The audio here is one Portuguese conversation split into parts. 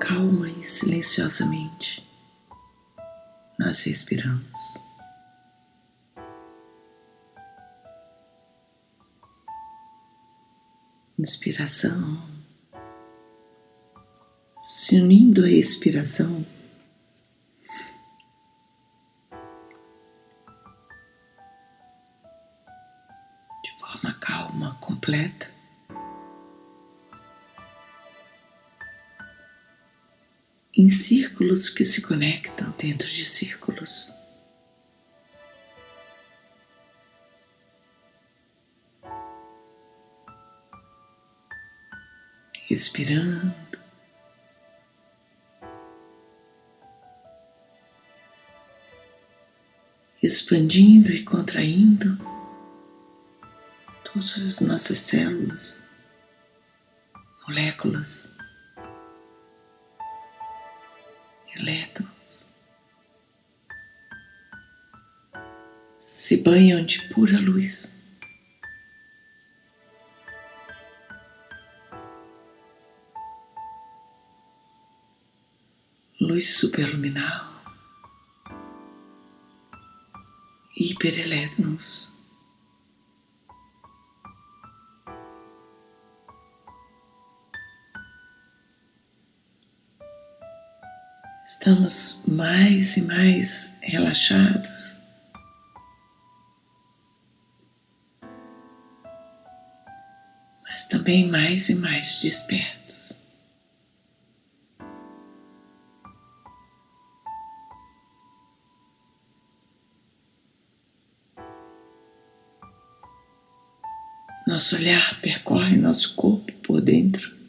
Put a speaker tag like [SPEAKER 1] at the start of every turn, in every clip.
[SPEAKER 1] calma e silenciosamente nós respiramos. Inspiração, se unindo à expiração. Círculos que se conectam dentro de círculos. Respirando. Expandindo e contraindo todas as nossas células, moléculas. Se banham de pura luz. Luz superluminal, hiperelétrons. estamos mais e mais relaxados. Também mais e mais despertos. Nosso olhar percorre nosso corpo por dentro.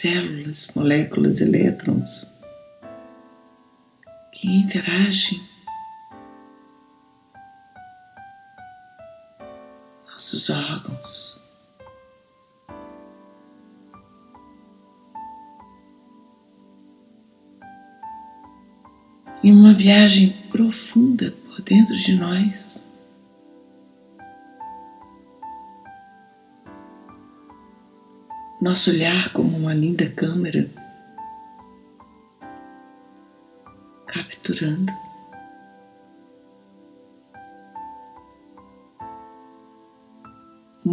[SPEAKER 1] células, moléculas, elétrons que interagem. Nossos órgãos. Em uma viagem profunda por dentro de nós. nosso olhar como uma linda câmera, capturando.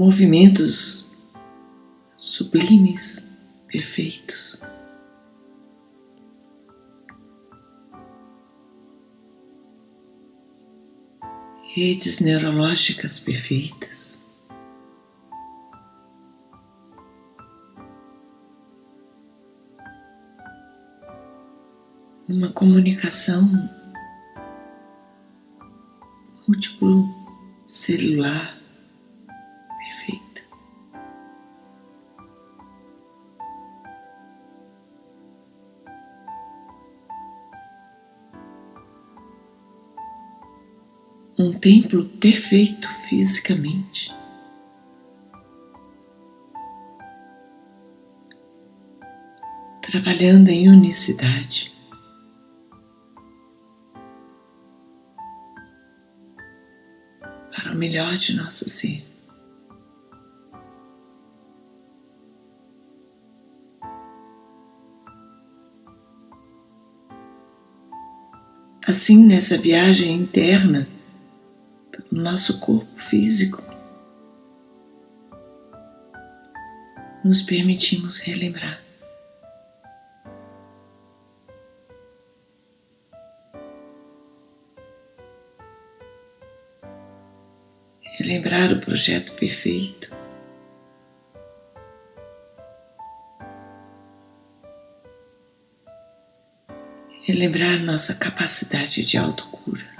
[SPEAKER 1] Movimentos sublimes, perfeitos. Redes neurológicas perfeitas. uma comunicação múltiplo celular templo perfeito fisicamente. Trabalhando em unicidade. o melhor de nosso ser. Assim, nessa viagem interna, pelo nosso corpo físico, nos permitimos relembrar. relembrar o projeto perfeito. Relembrar nossa capacidade de autocura.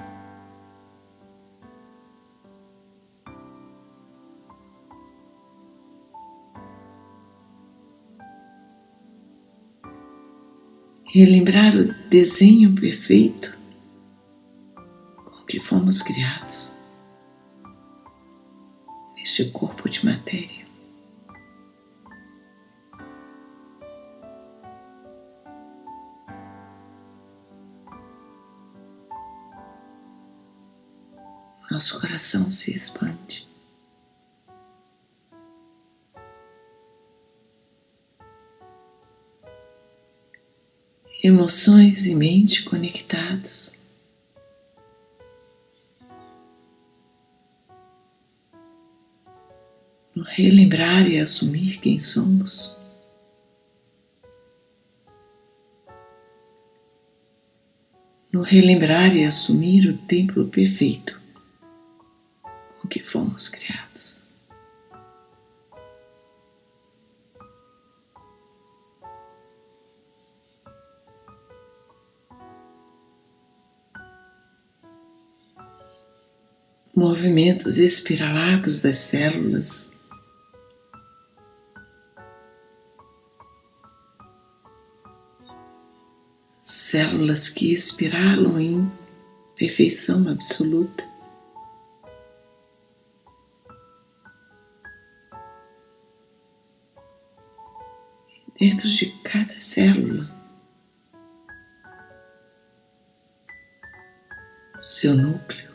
[SPEAKER 1] Relembrar o desenho perfeito com que fomos criados este corpo de matéria. Nosso coração se expande. Emoções e mente conectados. No relembrar e assumir quem somos. No relembrar e assumir o templo perfeito com que fomos criados. Movimentos espiralados das células. Células que espiralam em perfeição absoluta. Dentro de cada célula, seu núcleo.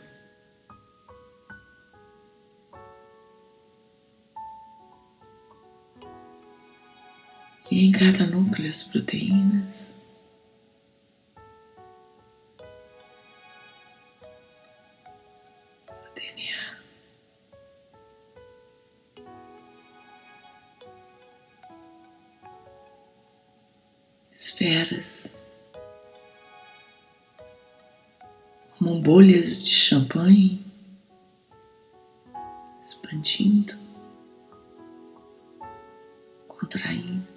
[SPEAKER 1] Em cada núcleo as proteínas. Esferas. Como bolhas de champanhe expandindo, contraindo.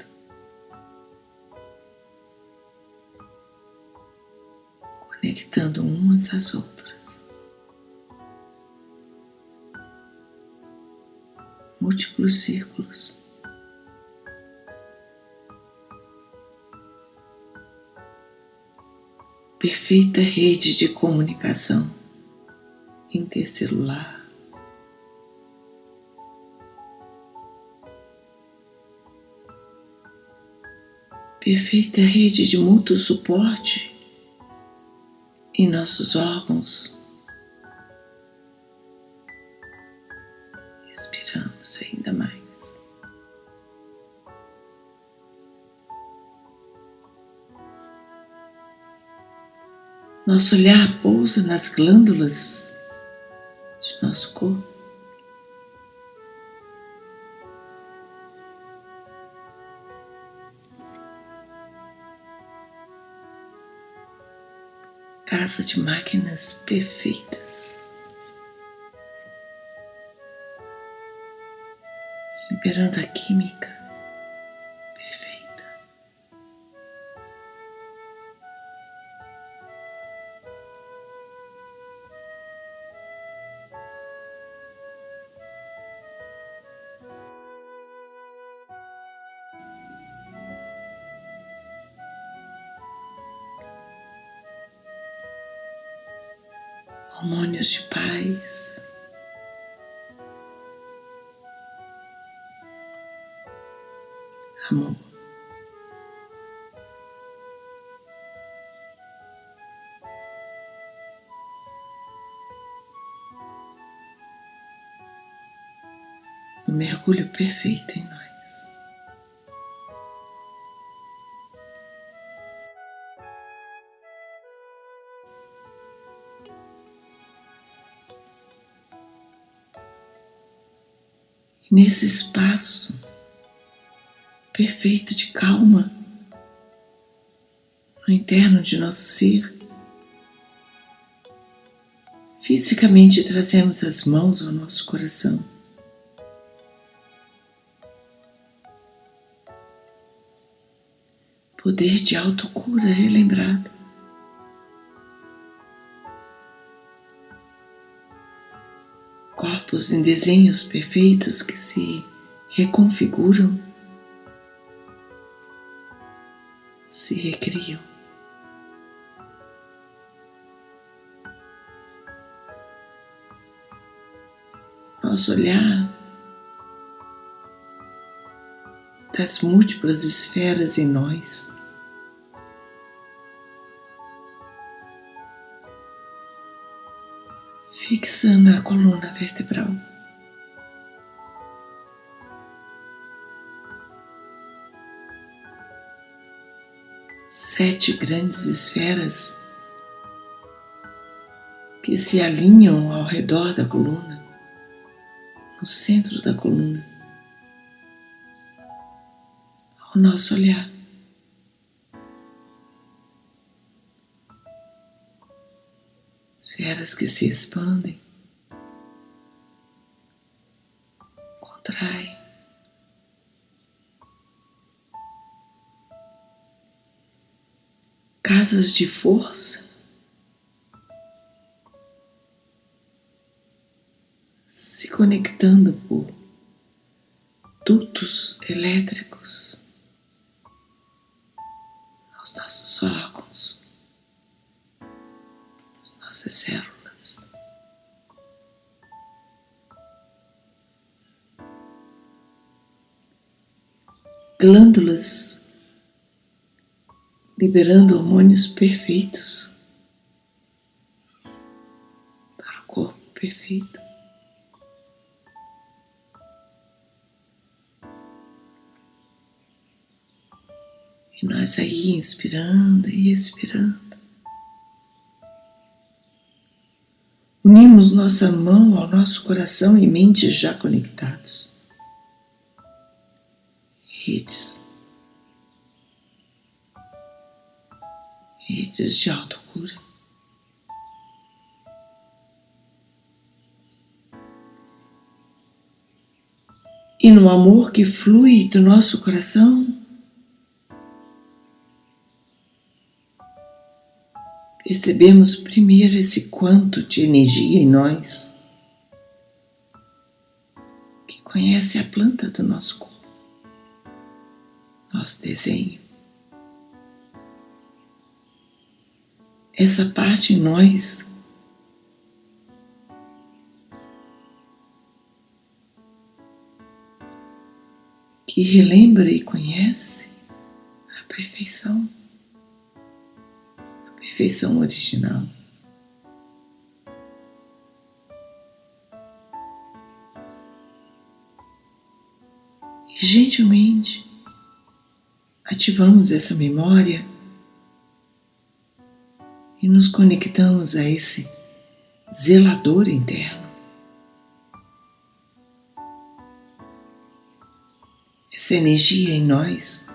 [SPEAKER 1] Conectando umas às outras. Múltiplos círculos. Perfeita rede de comunicação intercelular. Perfeita rede de mútuo suporte em nossos órgãos. Respiramos ainda mais. Nosso olhar pousa nas glândulas de nosso corpo. Casa de máquinas perfeitas, liberando a química mergulho perfeito em nós. nesse espaço perfeito de calma no interno de nosso ser. Fisicamente trazemos as mãos ao nosso coração. Poder de autocura relembrado. corpos em desenhos perfeitos que se reconfiguram, se recriam. Nosso olhar das múltiplas esferas em nós fixando a coluna vertebral. sete grandes esferas que se alinham ao redor da coluna, no centro da coluna, ao nosso olhar. Que se expandem, contraem. Casas de força se conectando por dutos elétricos aos nossos órgãos, às nossas células. Glândulas liberando hormônios perfeitos para o corpo perfeito. E nós aí inspirando e expirando. Unimos nossa mão ao nosso coração e mente já conectados. Redes. Redes de autocura. E no amor que flui do nosso coração, percebemos primeiro esse quanto de energia em nós que conhece a planta do nosso corpo, nosso desenho. Essa parte em nós que relembra e conhece a perfeição perfeição original. E gentilmente ativamos essa memória e nos conectamos a esse zelador interno. Essa energia em nós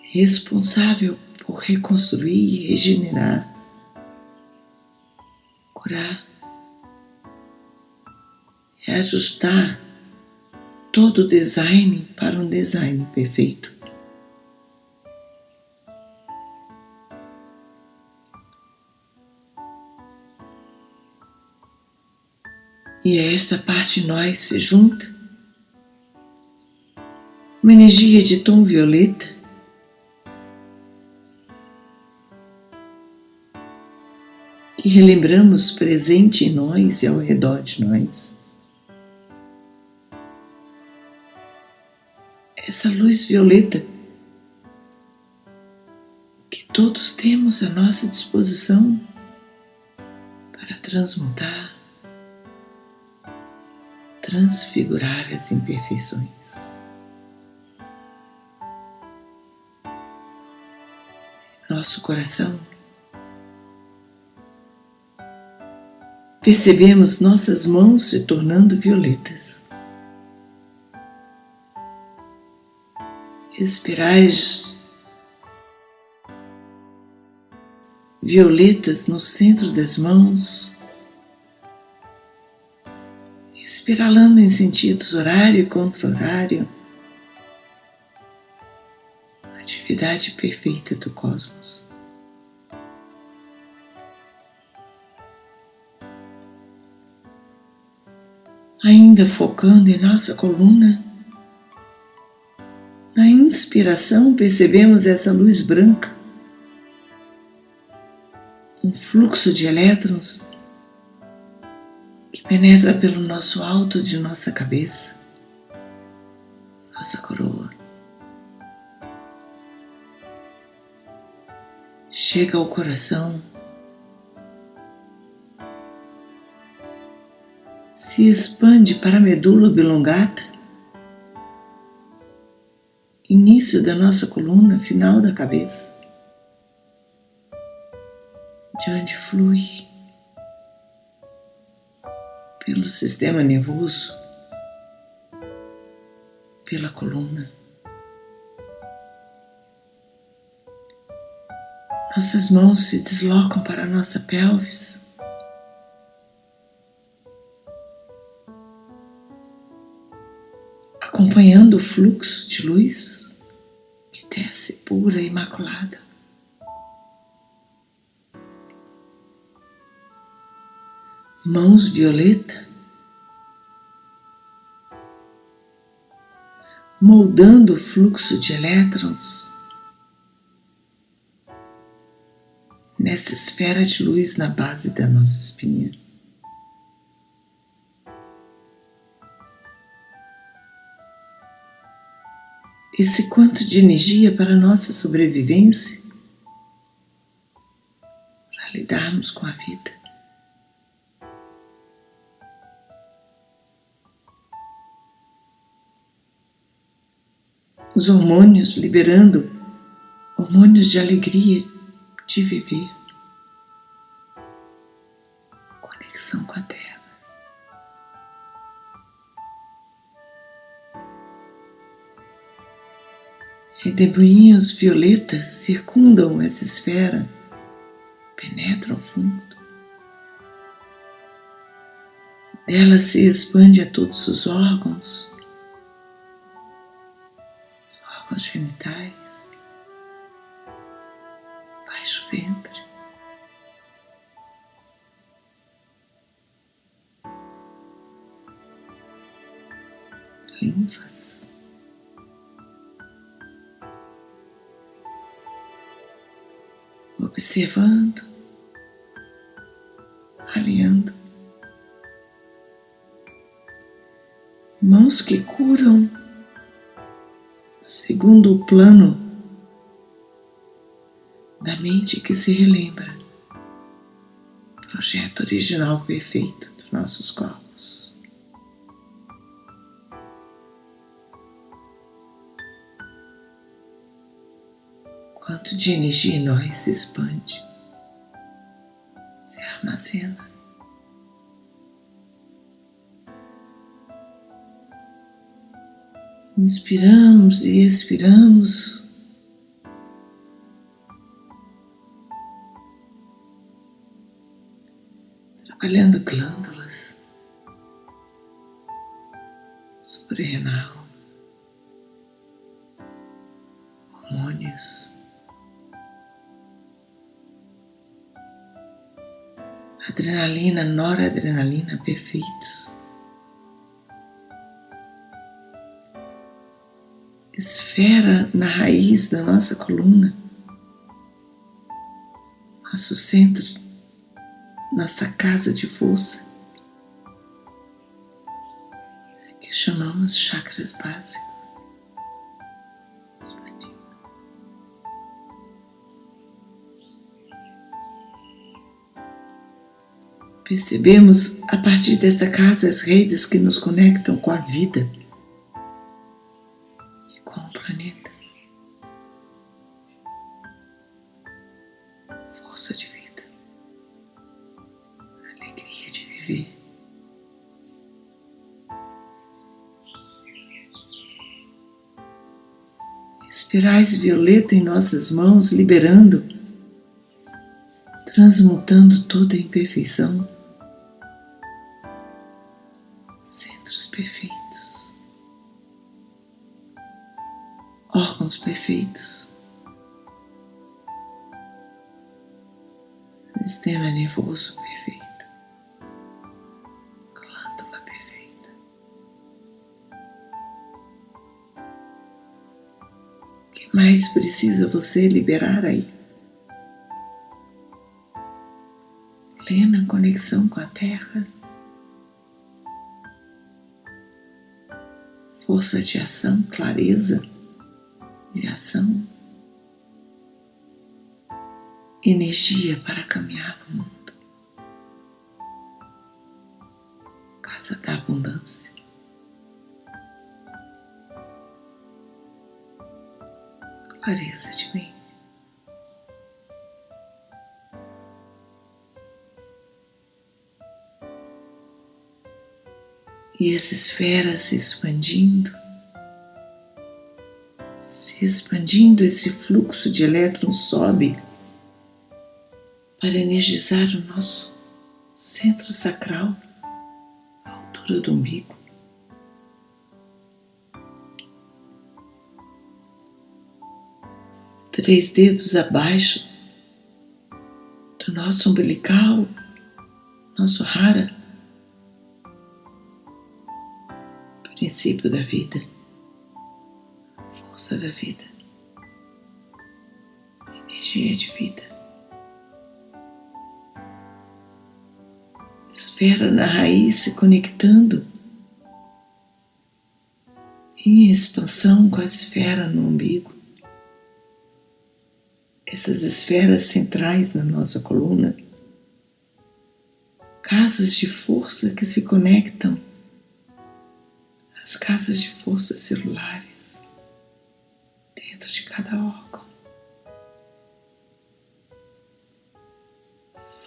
[SPEAKER 1] responsável por reconstruir, regenerar, curar, reajustar todo o design para um design perfeito. E a esta parte nós se junta uma energia de tom violeta que relembramos presente em nós e ao redor de nós. Essa luz violeta que todos temos à nossa disposição para transmutar, transfigurar as imperfeições. Nosso coração percebemos nossas mãos se tornando violetas. Espirais violetas no centro das mãos, espiralando em sentidos horário e contra-horário, atividade perfeita do cosmos. ainda focando em nossa coluna. Na inspiração, percebemos essa luz branca, um fluxo de elétrons que penetra pelo nosso alto de nossa cabeça, nossa coroa. Chega ao coração. Se expande para a medula oblongata início da nossa coluna, final da cabeça, de onde flui pelo sistema nervoso, pela coluna. Nossas mãos se deslocam para a nossa pelvis. Acompanhando o fluxo de luz que desce pura e imaculada. Mãos violeta moldando o fluxo de elétrons nessa esfera de luz na base da nossa espinha. Esse quanto de energia para nossa sobrevivência, para lidarmos com a vida. Os hormônios liberando hormônios de alegria de viver. Conexão com a Terra. Redemoinhos violetas circundam essa esfera, penetram fundo. Dela se expande a todos os órgãos, órgãos genitais baixo ventre. Linfas. Observando, alinhando. Mãos que curam segundo o plano da mente que se relembra, projeto original perfeito dos nossos corpos. Quanto de energia em nós se expande, se armazena. Inspiramos e expiramos. Olhando glândulas suprarrenal, hormônios, adrenalina, noradrenalina perfeitos. Esfera na raiz da nossa coluna, nosso centro nossa casa de força, que chamamos chakras básicos. Percebemos a partir desta casa as redes que nos conectam com a vida e com o planeta. Força de vida. viver. Espirais violeta em nossas mãos, liberando, transmutando toda a imperfeição. Perfeitos, sistema nervoso perfeito. mais precisa você liberar aí? Plena conexão com a Terra. Força de ação, clareza de ação. Energia para caminhar no mundo. Casa da abundância. clareza de mim. E essa esfera se expandindo, se expandindo, esse fluxo de elétrons sobe para energizar o nosso centro sacral, à altura do umbigo. Três dedos abaixo do nosso umbilical, nosso rara, princípio da vida, força da vida, energia de vida. esfera na raiz se conectando em expansão com a esfera no umbigo. Essas esferas centrais na nossa coluna, casas de força que se conectam às casas de força celulares dentro de cada órgão.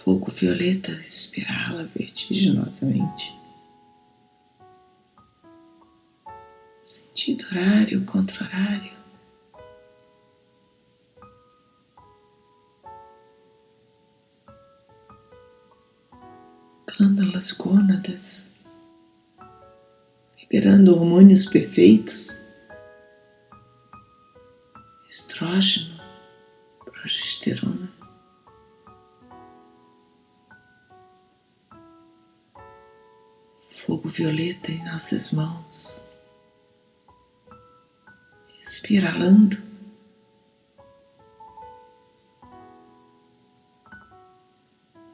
[SPEAKER 1] fogo violeta espirala vertiginosamente. Sentido horário contra horário. Glândulas gônadas, liberando hormônios perfeitos, estrógeno, progesterona. fogo violeta em nossas mãos, espiralando.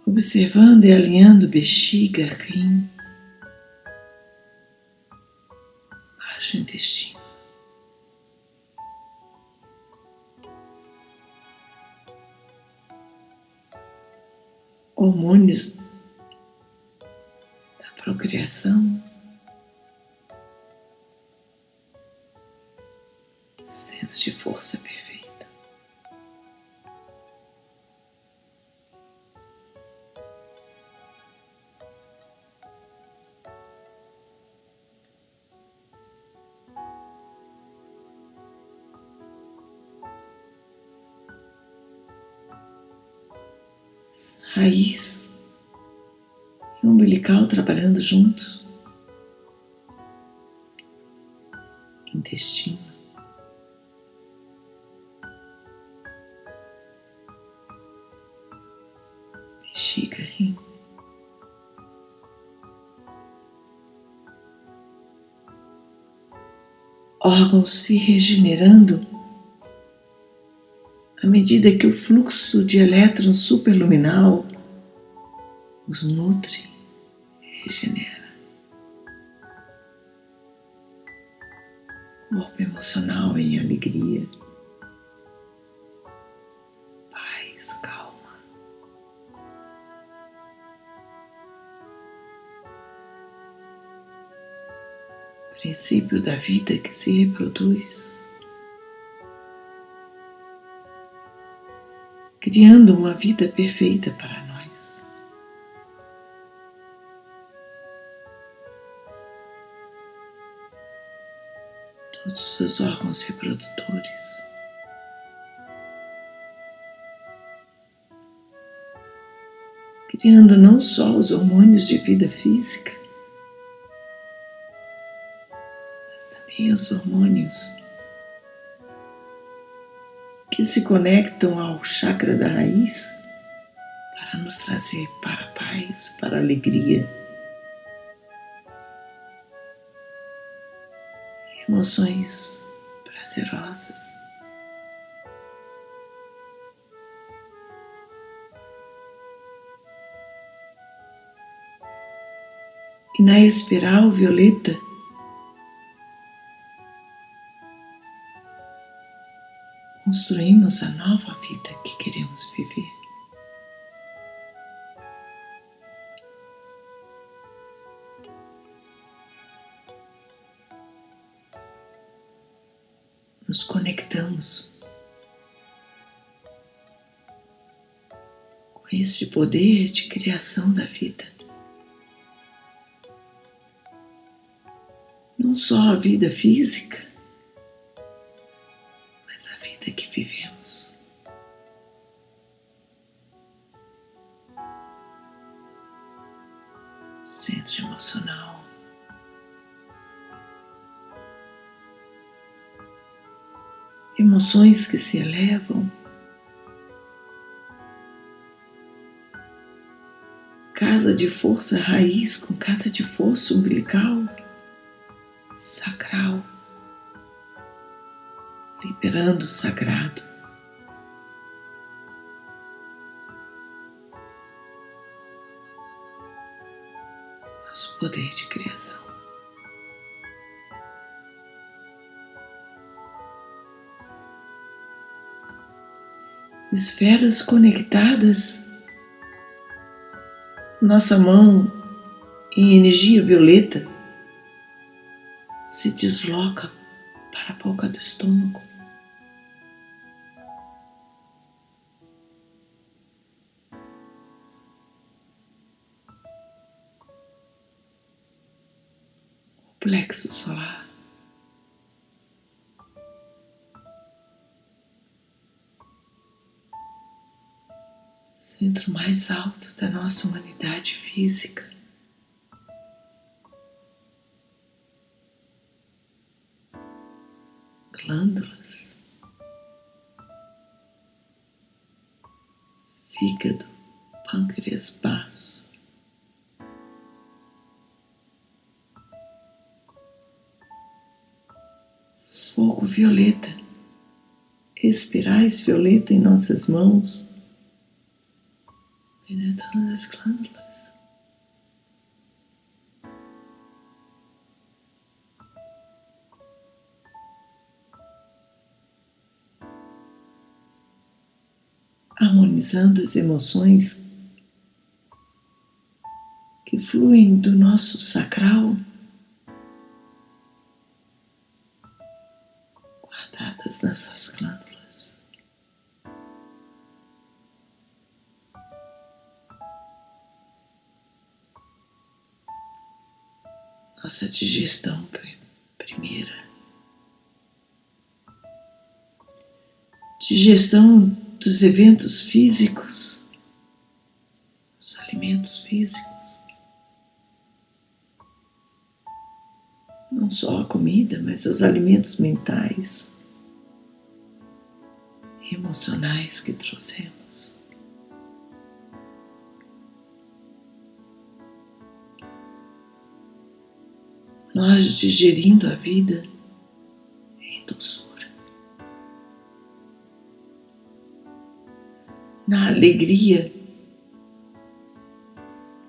[SPEAKER 1] Observando e alinhando bexiga, rim, baixo intestino. Hormônios procriação, centro de força perfeita. Trabalhando juntos. Intestino. Bexiga, rim. Órgãos se regenerando à medida que o fluxo de elétrons superluminal os nutre regenera. Corpo emocional em alegria, paz, calma. Princípio da vida que se reproduz. Criando uma vida perfeita para nós. Todos os órgãos reprodutores. Criando não só os hormônios de vida física, mas também os hormônios que se conectam ao chakra da raiz para nos trazer para a paz, para a alegria emoções prazerosas. E na espiral violeta, construímos a nova vida que queremos viver. nos conectamos com este poder de criação da vida. Não só a vida física, Emoções que se elevam casa de força raiz com casa de força umbilical, sacral, liberando o sagrado. Esferas conectadas nossa mão em energia violeta se desloca para a boca do estômago. O plexo solar. Centro mais alto da nossa humanidade física. Glândulas, fígado, pâncreas, baço. Fogo violeta, espirais violeta em nossas mãos penetrando as glândulas. Harmonizando as emoções que fluem do nosso sacral, guardadas nessas glândulas. Nossa digestão primeira. Digestão dos eventos físicos, os alimentos físicos. Não só a comida, mas os alimentos mentais emocionais que trouxemos. Nós digerindo a vida em doçura, na alegria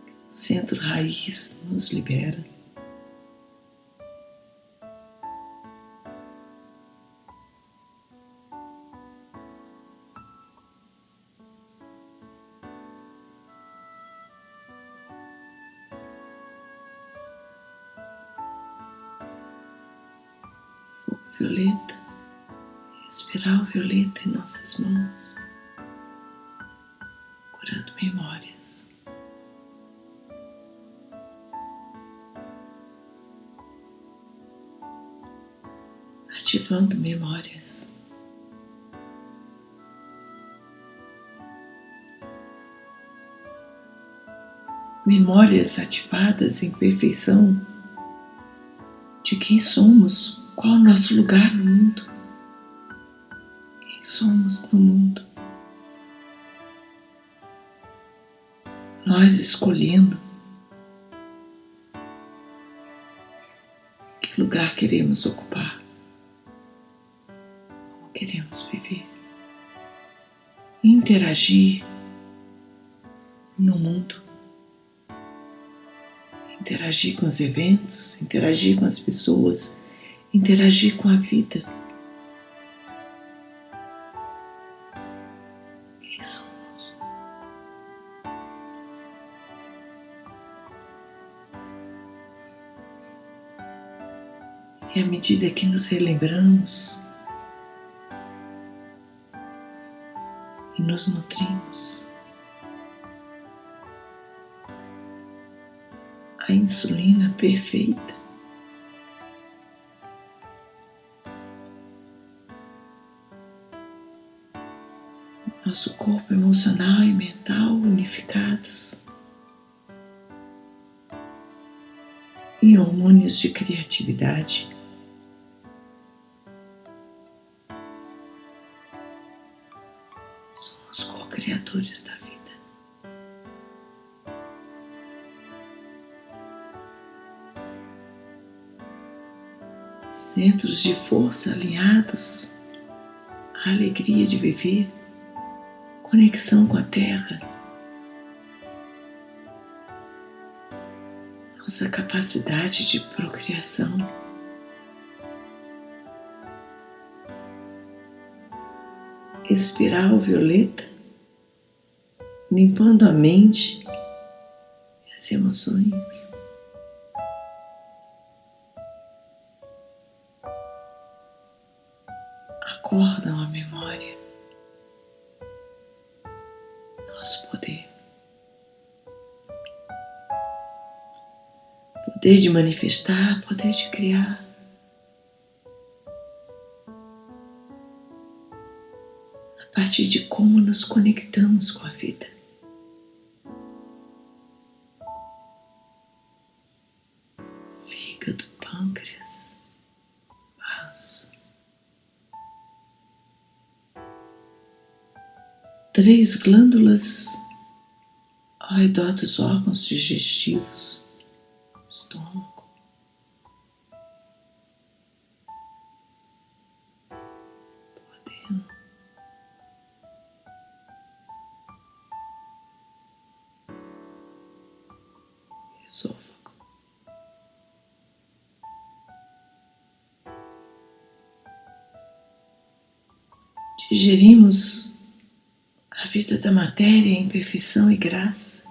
[SPEAKER 1] que o centro raiz nos libera. Memórias. Memórias ativadas em perfeição de quem somos qual o nosso lugar no mundo? Quem somos no mundo? Nós escolhendo que lugar queremos ocupar, interagir no mundo, interagir com os eventos, interagir com as pessoas interagir com a vida. Quem somos? E à medida que nos relembramos nos nutrimos. A insulina perfeita. Nosso corpo emocional e mental unificados. em hormônios de criatividade co-criadores da vida. centros de força alinhados, a alegria de viver, conexão com a terra, nossa capacidade de procriação. Espiral violeta, limpando a mente e as emoções. acordam a memória, nosso poder. Poder de manifestar, poder de criar. A partir de como nos conectamos com a vida. Três glândulas ao redor dos órgãos digestivos, estômago. Duodeno. Esôfago. Digerimos a vida da matéria em perfeição e graça.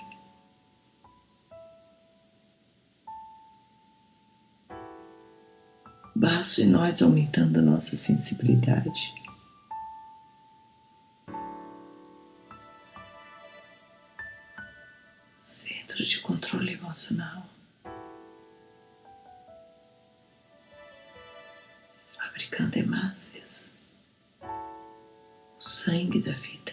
[SPEAKER 1] Baço e nós aumentando a nossa sensibilidade. Centro de controle emocional. Fabricando hemácias. O sangue da vida.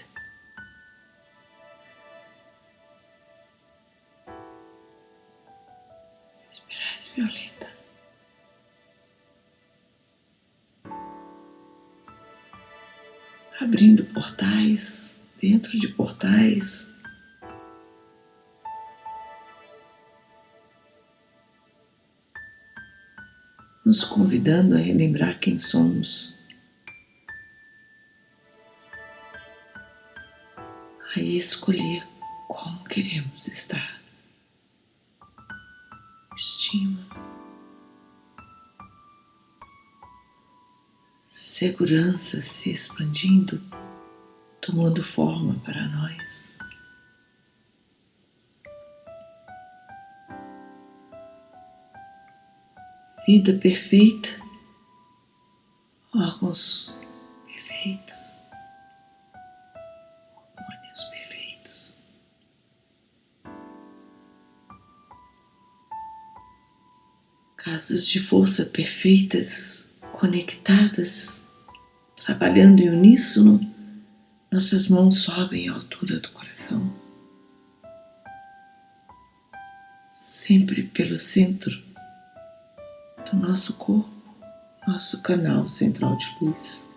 [SPEAKER 1] Portais, dentro de portais. Nos convidando a relembrar quem somos. A escolher como queremos estar estima, segurança se expandindo, tomando forma para nós. Vida perfeita, órgãos perfeitos. casas de força perfeitas, conectadas, trabalhando em uníssono, nossas mãos sobem à altura do coração. Sempre pelo centro do nosso corpo, nosso canal central de luz.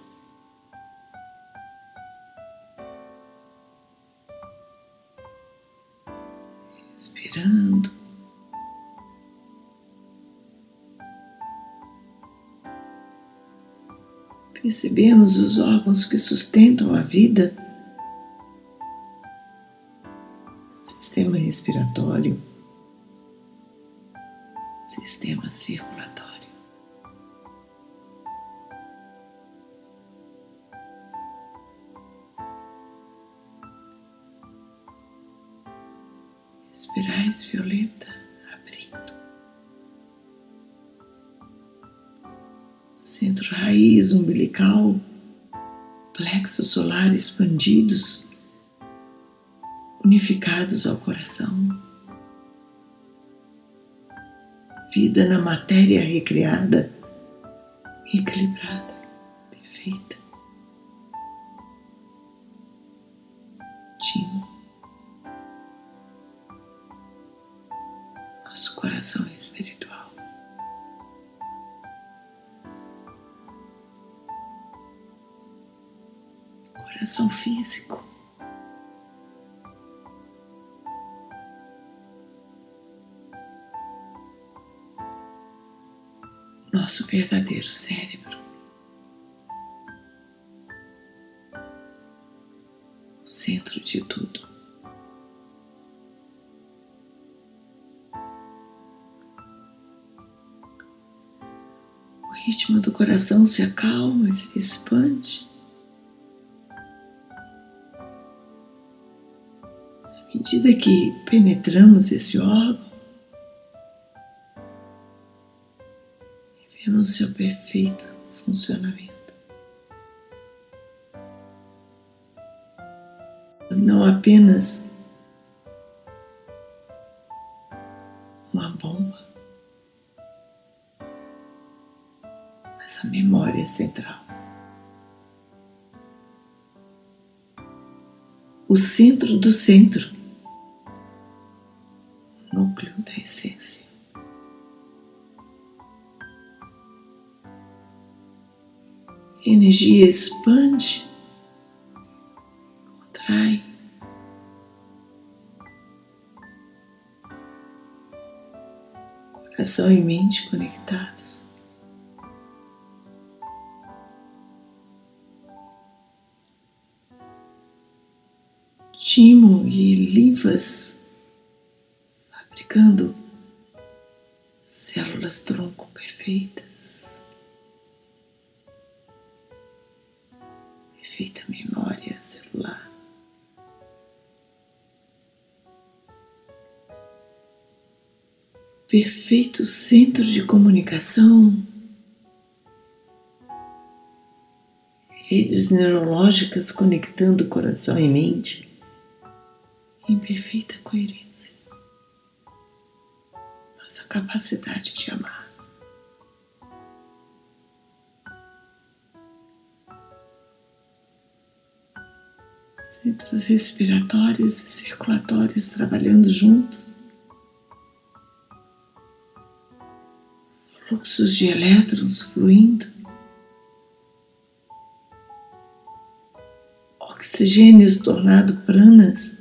[SPEAKER 1] Percebemos os órgãos que sustentam a vida, sistema respiratório, sistema circulatório. Espirais violeta raiz umbilical, plexo solar expandidos, unificados ao coração. vida na matéria recriada, equilibrada, perfeita. Timo, nosso coração espiritual. Coração físico. nosso verdadeiro cérebro. O centro de tudo. O ritmo do coração se acalma, se expande. Medida que penetramos esse órgão, no seu perfeito funcionamento. Não apenas uma bomba, mas a memória central. O centro do centro, energia expande, contrai. Coração e mente conectados. Timo e linfas fabricando células tronco perfeitas. Perfeita memória celular. Perfeito centro de comunicação, redes neurológicas conectando coração e mente em perfeita coerência. Nossa capacidade de amar. Centros respiratórios e circulatórios trabalhando juntos, fluxos de elétrons fluindo, oxigênios tornado pranas,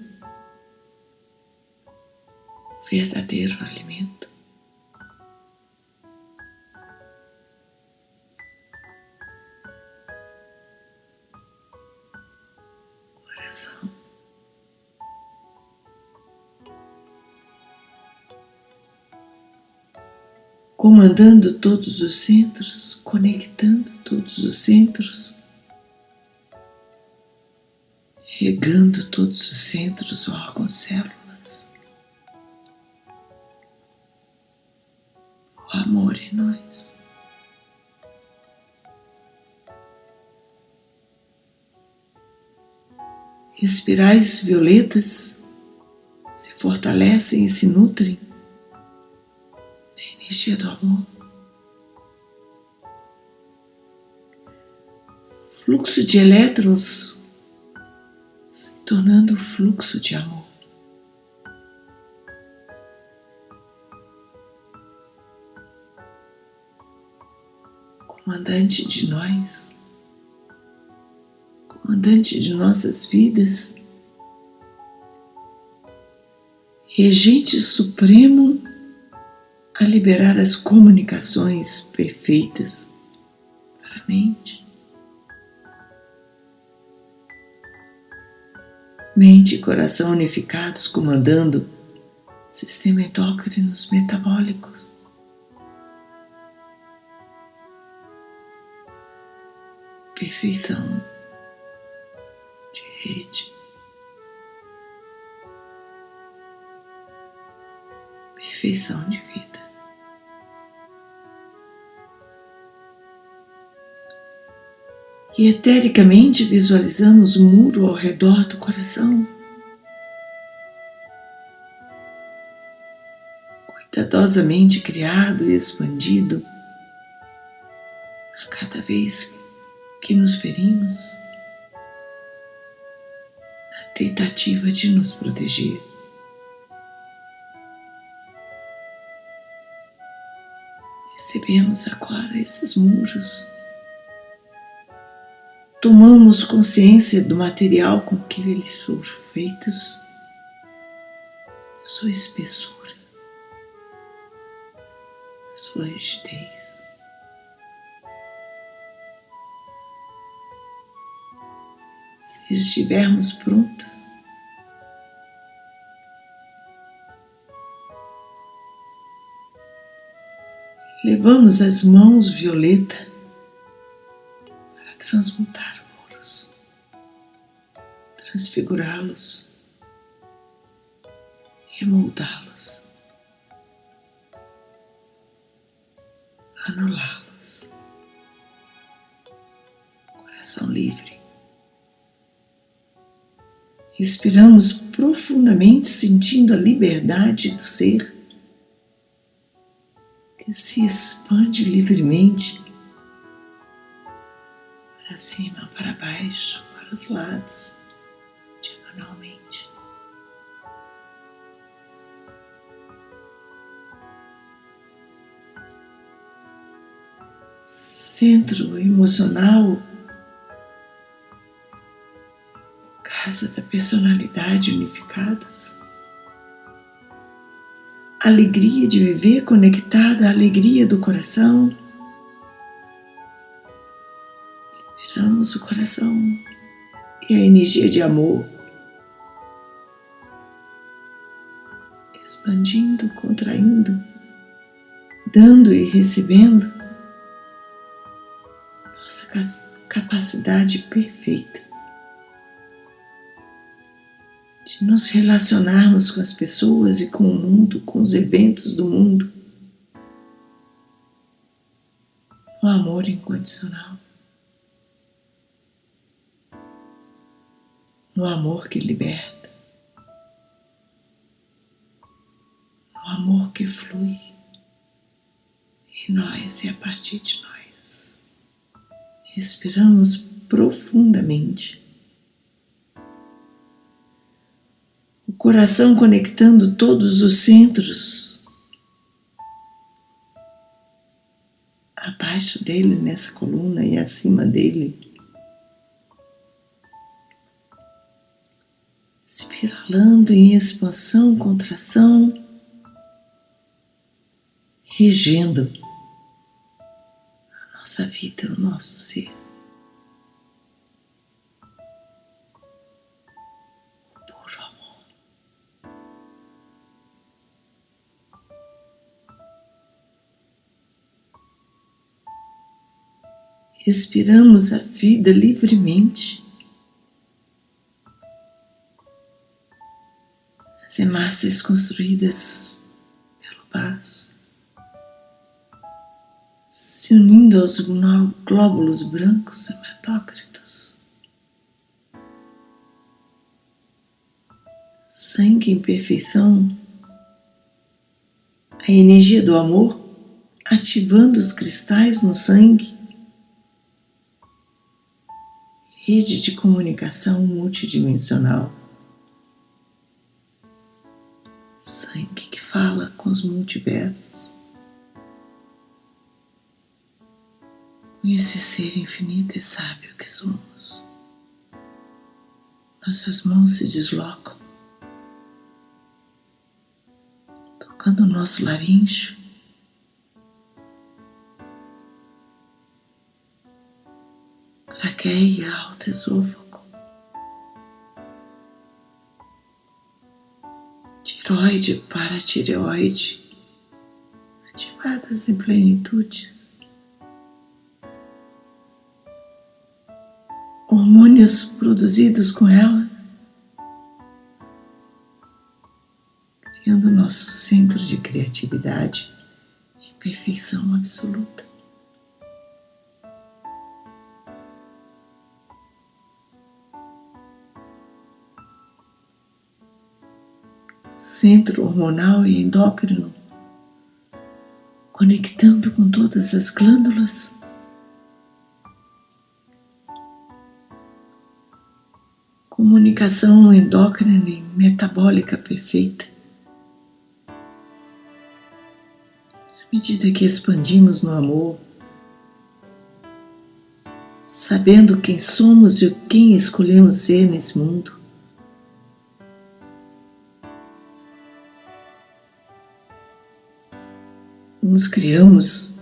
[SPEAKER 1] verdadeiro alimento. Coração. Comandando todos os centros, conectando todos os centros, regando todos os centros, órgãos, células. Espirais violetas se fortalecem e se nutrem da energia do amor. Fluxo de elétrons se tornando fluxo de amor. Comandante de nós comandante de nossas vidas, regente supremo a liberar as comunicações perfeitas para a mente. Mente e coração unificados comandando sistema endócrinos metabólicos. Perfeição rede. Perfeição de vida. E etericamente visualizamos o muro ao redor do coração. cuidadosamente criado e expandido a cada vez que nos ferimos tentativa de nos proteger. Recebemos agora esses muros tomamos consciência do material com que eles foram feitos, sua espessura, sua rigidez. Estivermos prontos, levamos as mãos violeta transmutar muros, transfigurá-los, remoldá-los, anulá-los. Coração livre. Respiramos profundamente, sentindo a liberdade do ser que se expande livremente para cima, para baixo, para os lados, diagonalmente. Centro emocional, casa da personalidade unificadas. Alegria de viver conectada à alegria do coração. Liberamos o coração e a energia de amor, expandindo, contraindo, dando e recebendo nossa capacidade perfeita de nos relacionarmos com as pessoas e com o mundo, com os eventos do mundo, o amor incondicional. no amor que liberta, no amor que flui em nós e a partir de nós. Respiramos profundamente. Coração conectando todos os centros. Abaixo dele, nessa coluna e acima dele, espiralando em expansão, contração, regendo a nossa vida, o nosso ser. Respiramos a vida livremente. as hemácias construídas pelo vaso, se unindo aos glóbulos brancos hematócritos. Sangue em perfeição, a energia do amor ativando os cristais no sangue, rede de comunicação multidimensional. sangue que fala com os multiversos, esse ser infinito e sábio que somos. Nossas mãos se deslocam, tocando o nosso laringe. Traqueia, alto esôfago. tiroide para tireoide, ativadas em plenitude. Hormônios produzidos com ela, criando nosso centro de criatividade e perfeição absoluta. Centro hormonal e endócrino conectando com todas as glândulas. Comunicação endócrina e metabólica perfeita. À medida que expandimos no amor, sabendo quem somos e quem escolhemos ser nesse mundo, nos criamos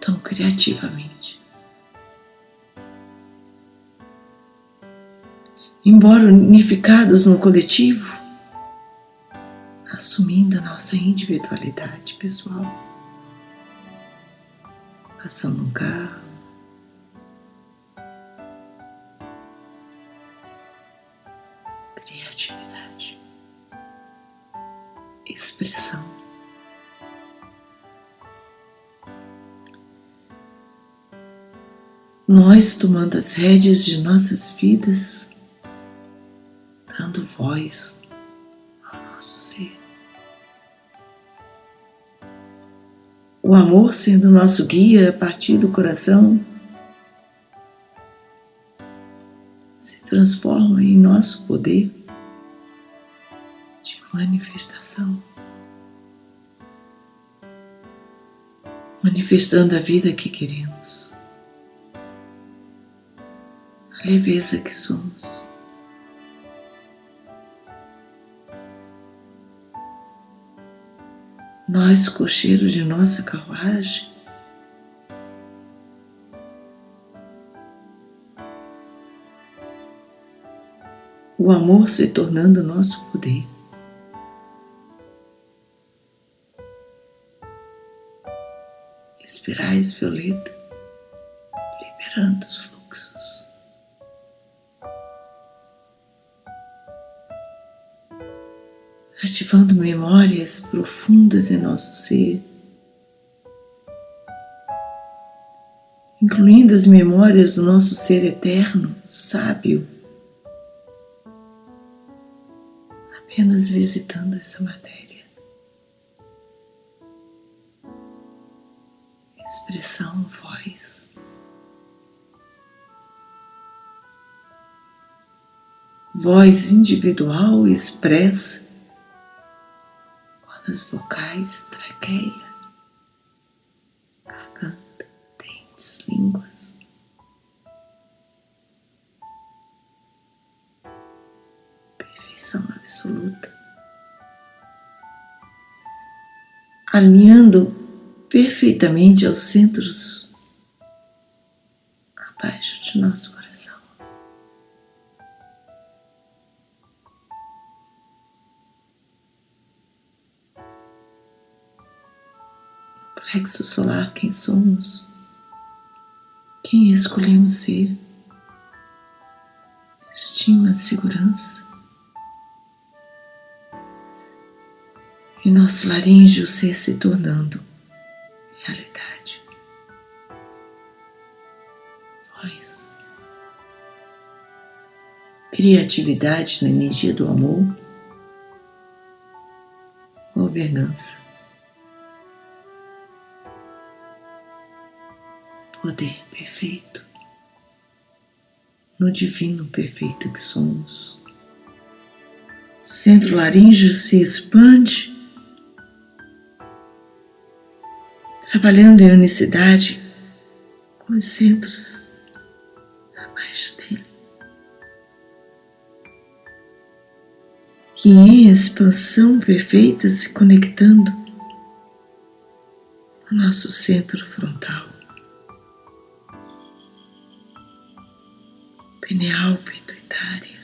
[SPEAKER 1] tão criativamente. Embora unificados no coletivo, assumindo a nossa individualidade pessoal, passando um carro, criatividade, expressão. Nós tomando as rédeas de nossas vidas, dando voz ao nosso ser. O amor sendo nosso guia a partir do coração, se transforma em nosso poder de manifestação. Manifestando a vida que queremos leveza que somos. Nós, cocheiros de nossa carruagem, o amor se tornando nosso poder. Espirais violeta, liberando os ativando memórias profundas em nosso ser, incluindo as memórias do nosso ser eterno, sábio, apenas visitando essa matéria. Expressão, voz. Voz individual expressa cordas vocais, traqueia, garganta, dentes, línguas. Perfeição absoluta. Alinhando perfeitamente aos centros abaixo de nosso plexo solar quem somos, quem escolhemos ser, estima, segurança. E nosso laríngeo ser se tornando realidade. Voz. Criatividade na energia do amor. Governança. Poder perfeito, no divino perfeito que somos. O centro laríngeo se expande, trabalhando em unicidade com os centros abaixo dele. E em expansão perfeita se conectando ao nosso centro frontal. Pineal pituitária,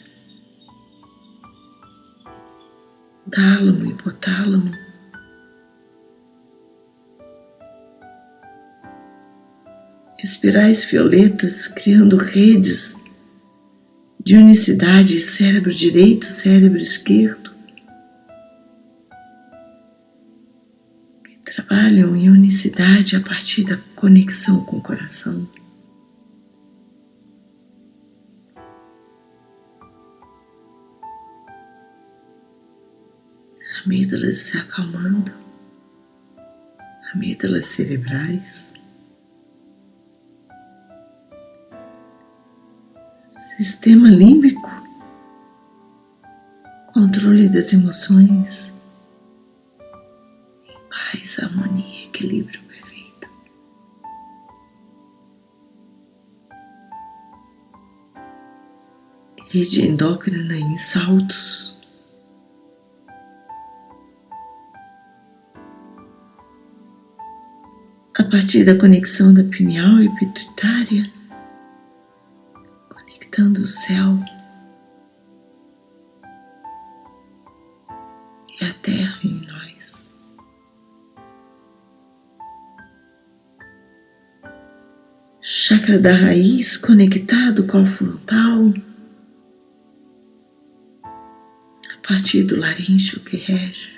[SPEAKER 1] tálamo, hipotálamo, espirais violetas criando redes de unicidade cérebro direito, cérebro esquerdo, que trabalham em unicidade a partir da conexão com o coração. Amígdalas se acalmando, amígdalas cerebrais, sistema límbico, controle das emoções, paz, harmonia, equilíbrio perfeito. Rede endócrina em saltos. Partir da conexão da pineal e pituitária, conectando o céu e a terra em nós. Chakra da raiz conectado com o frontal, a partir do laríngeo que rege.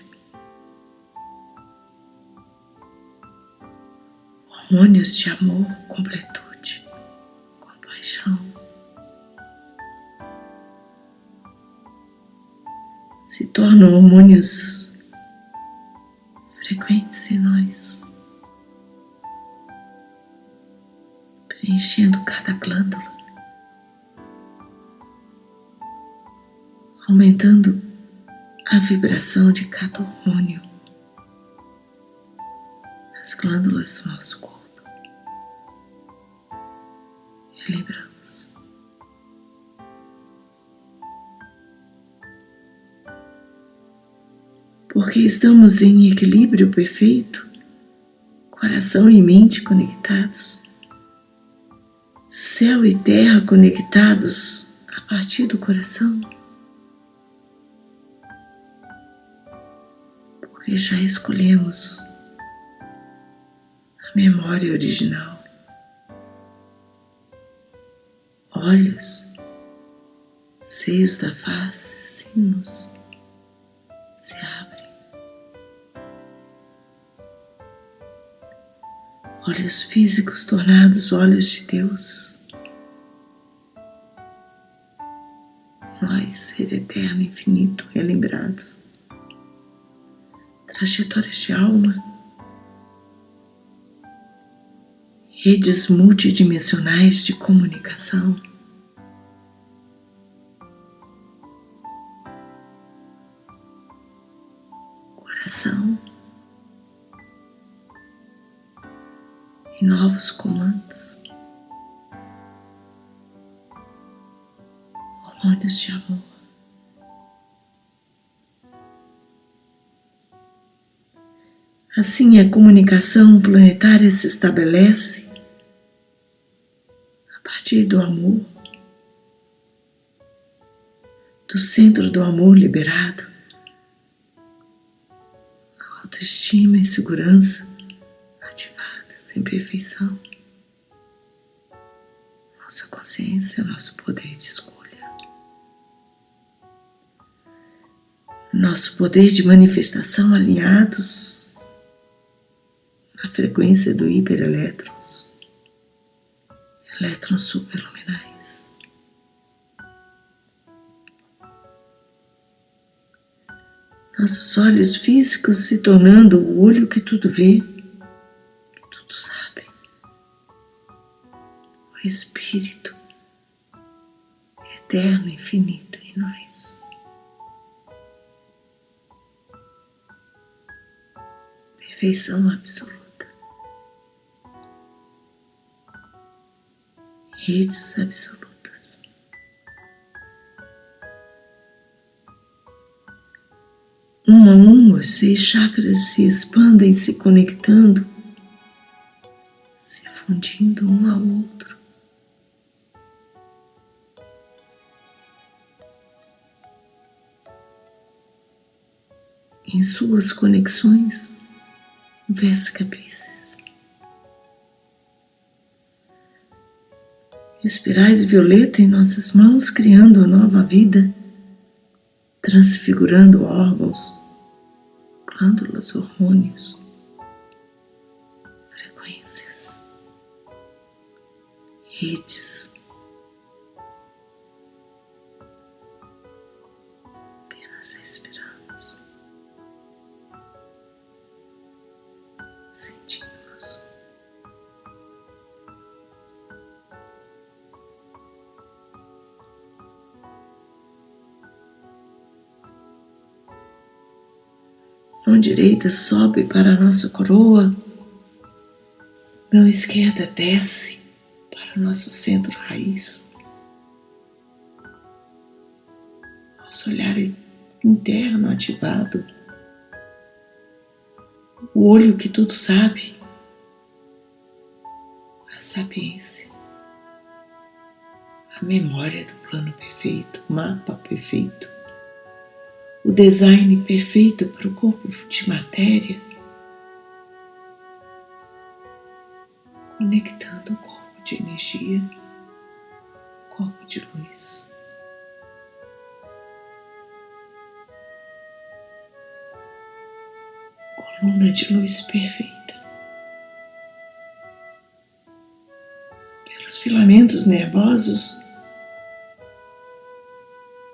[SPEAKER 1] Hormônios de amor, completude, compaixão. Se tornam hormônios frequentes em nós, preenchendo cada glândula, aumentando a vibração de cada hormônio nas glândulas do nosso corpo. Equilibramos. Porque estamos em equilíbrio perfeito, coração e mente conectados, céu e terra conectados a partir do coração. Porque já escolhemos a memória original. Olhos, seios da face, sinos se abrem. Olhos físicos tornados olhos de Deus. Nós, ser eterno, infinito, relembrados. Trajetórias de alma. Redes multidimensionais de comunicação. Coração. E novos comandos, hormônios de amor. Assim a comunicação planetária se estabelece a partir do amor, do centro do amor liberado autoestima e segurança ativadas em perfeição. Nossa consciência, nosso poder de escolha. Nosso poder de manifestação alinhados na frequência do hiperelétrons, elétrons superluminais. Nossos olhos físicos se tornando o olho que tudo vê, que tudo sabe. O Espírito eterno, infinito em nós. Perfeição absoluta. Redes absolutas. Um a um, os seis chakras se expandem, se conectando, se fundindo um ao outro. Em suas conexões vescapices. Espirais violeta em nossas mãos, criando nova vida, transfigurando órgãos glândulas, hormônios, frequências, redes. Direita sobe para a nossa coroa. Mão esquerda desce para o nosso centro raiz. Nosso olhar interno ativado. O olho que tudo sabe. A sapiência. A memória do plano perfeito, mapa perfeito o design perfeito para o corpo de matéria, conectando o corpo de energia, corpo de luz. Coluna de luz perfeita. Pelos filamentos nervosos,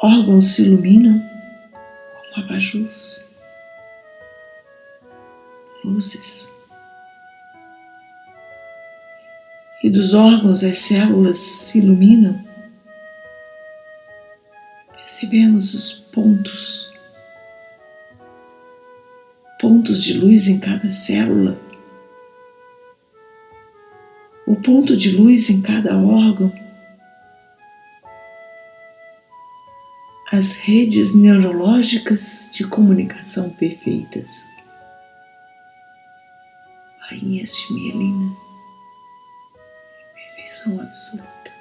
[SPEAKER 1] órgãos se iluminam abajus, luzes. E dos órgãos as células se iluminam. Percebemos os pontos, pontos de luz em cada célula, o ponto de luz em cada órgão as redes neurológicas de comunicação perfeitas. Rainhas de mielina, perfeição absoluta.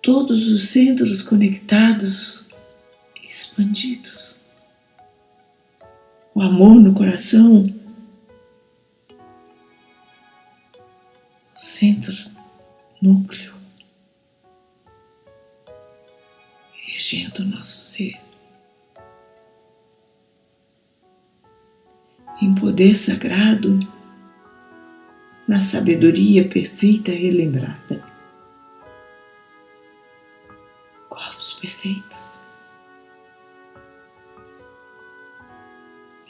[SPEAKER 1] Todos os centros conectados e expandidos. O amor no coração centro, núcleo, regendo o nosso ser. Em poder sagrado, na sabedoria perfeita relembrada. Corpos perfeitos,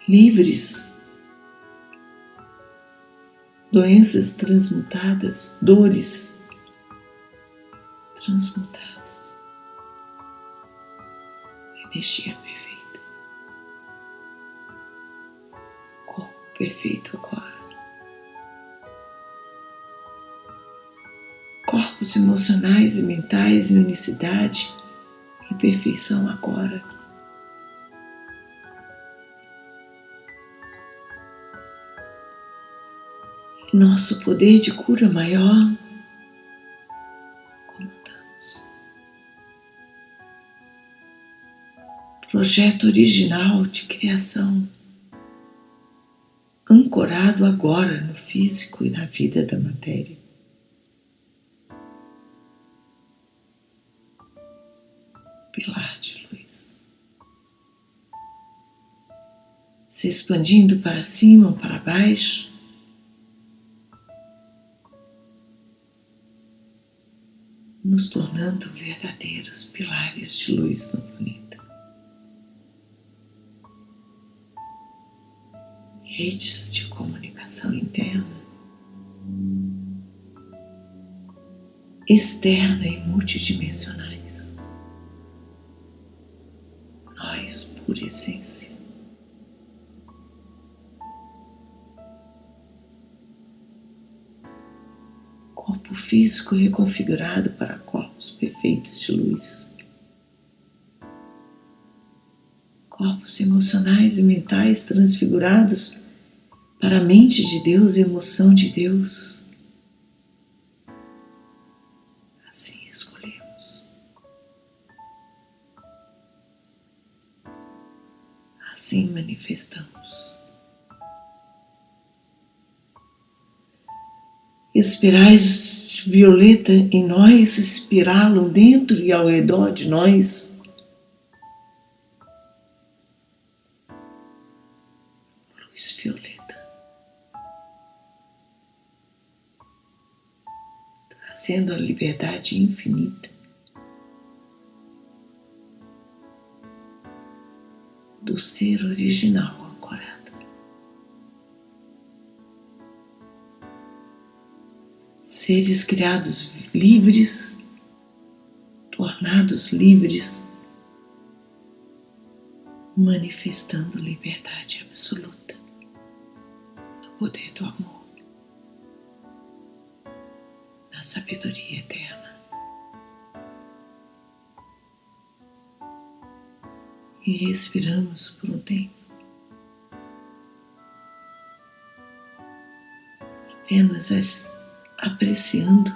[SPEAKER 1] livres doenças transmutadas, dores transmutadas, energia perfeita, corpo perfeito agora. Corpos emocionais e mentais em unicidade e perfeição agora. Nosso poder de cura maior, contamos. Projeto original de criação, ancorado agora no físico e na vida da matéria. Pilar de luz. Se expandindo para cima ou para baixo, nos tornando verdadeiros pilares de luz no planeta. Redes de comunicação interna, externa e multidimensionais. Nós, por essência. Corpo físico reconfigurado para corpos perfeitos de luz. Corpos emocionais e mentais transfigurados para a mente de Deus e emoção de Deus. Assim escolhemos. Assim manifestamos. Espirais violeta em nós espiralam dentro e ao redor de nós. Luz violeta. Trazendo a liberdade infinita. Do ser original seres criados livres tornados livres, manifestando liberdade absoluta no poder do amor, na sabedoria eterna. E respiramos por um tempo. apenas as apreciando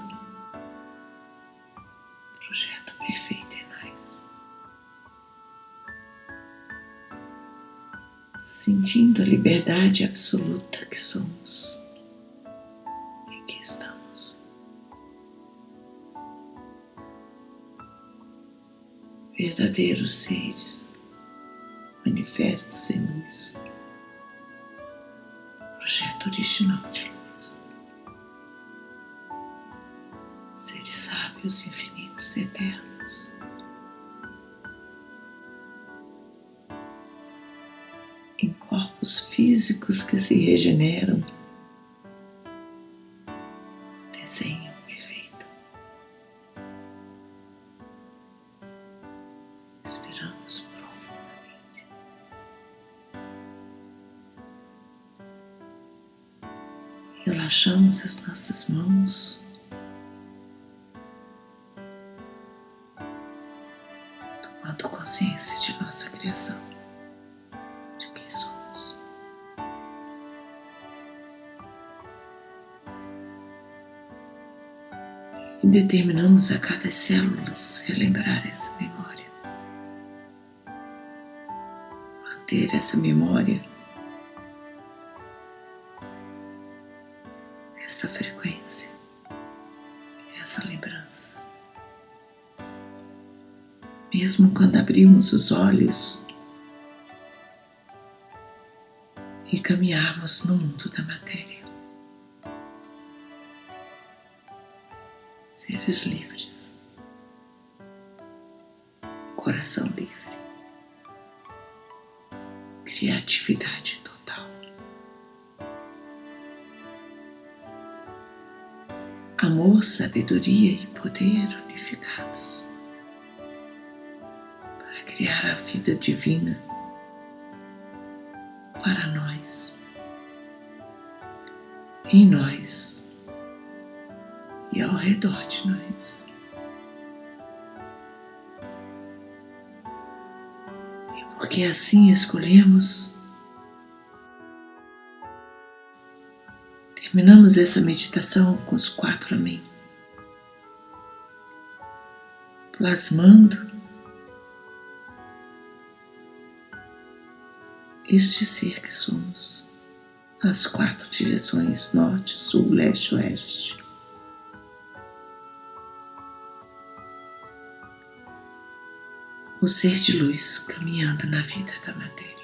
[SPEAKER 1] o projeto perfeito em nós, sentindo a liberdade absoluta que somos e que estamos. Verdadeiros seres manifestos em luz, projeto original de infinitos eternos. Em corpos físicos que se regeneram, desenho perfeito. Respiramos profundamente. Relaxamos as nossas mãos. Determinamos a cada célula relembrar essa memória, manter essa memória, essa frequência, essa lembrança. Mesmo quando abrimos os olhos e caminharmos no mundo da matéria. Livres, coração livre, criatividade total. Amor, sabedoria e poder unificados criar a vida divina para nós, em nós e ao redor de nós. E porque assim escolhemos, terminamos essa meditação com os quatro Amém, plasmando este ser que somos, as quatro direções norte, sul, leste, oeste. O ser de luz caminhando na vida da matéria.